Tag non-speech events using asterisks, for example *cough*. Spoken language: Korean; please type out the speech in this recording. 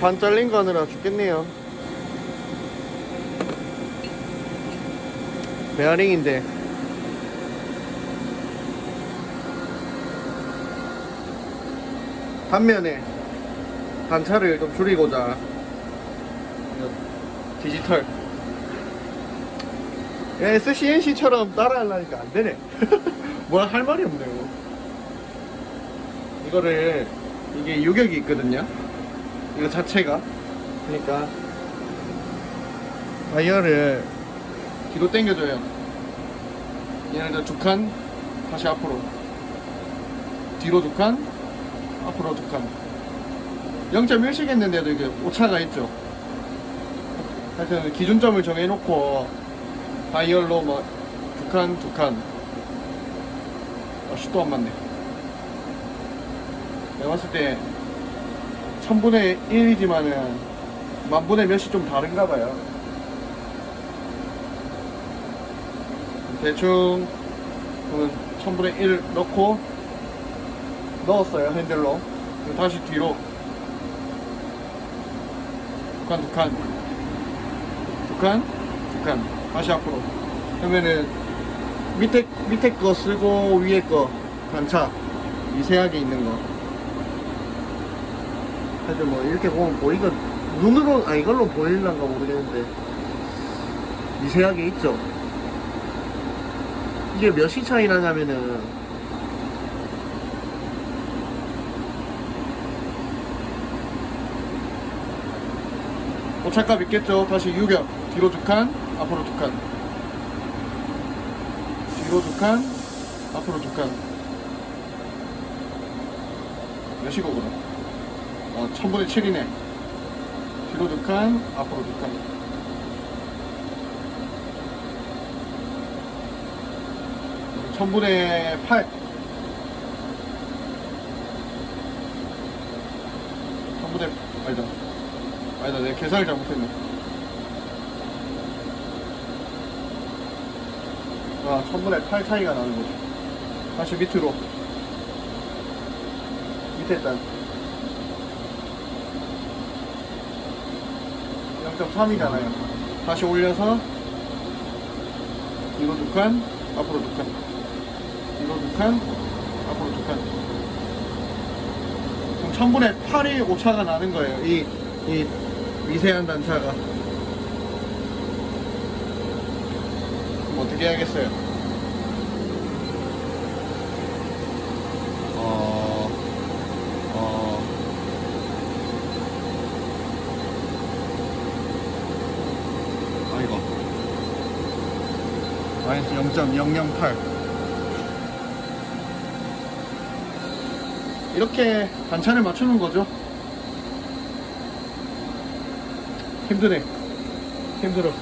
반 잘린 거 하느라 죽겠네요. 베어링인데. 반면에 단차를 좀 줄이고자 디지털. SCNC처럼 따라하려니까 안 되네. *laughs* 뭐라 할 말이 없네요. 이거를 이게 유격이 있거든요 이거 자체가. 그러니까 다이얼을 뒤로 당겨줘요. 이제 두칸 다시 앞으로. 뒤로 두칸 앞으로 두칸. 0.1씩 했는데도 이게 오차가 있죠. 하여튼 기준점을 정해놓고 다이얼로 뭐 두칸 두칸. 아, 슛도 안 맞네. 내가 봤을 때 천분의 1이지만은 만분의 몇이 좀 다른가 봐요. 대충 천분의 1 넣고 넣었어요 핸들로. 다시 뒤로. 두칸 두칸. 두칸 두칸. 다시 앞으로. 그러면은 밑에 밑에 거 쓰고 위에 거 단차 미세하게 있는 거 하여튼 뭐 이렇게 보면 보이건 눈으로 아 이걸로 보일란가 모르겠는데. 미세하게 있죠? 이게 몇이 차이 나냐면은. 오차값 있겠죠? 다시 유격. 뒤로 두칸 앞으로 두칸. 뒤로 두칸 앞으로 두칸. 그럼 어, 1000분의 7이네. 뒤로 두 칸, 앞으로 두 칸. 천분의 8. 천분의, 아니다. 아니다, 내가 계산을 잘못했네. 아, 천분의 8 차이가 나는 거죠. 다시 밑으로. 밑에 일단 0.3이잖아요. 다시 올려서 뒤로 두 칸, 앞으로 두 칸. 뒤로 두 칸, 앞으로 두 칸. 그럼 1000분의 8이 오차가 나는 거예요. 이, 이 미세한 단차가. 어떻게 해야겠어요? 어, 어, 아이고 마이너스 0.008 이렇게 단차를 맞추는 거죠? 힘드네. 힘들어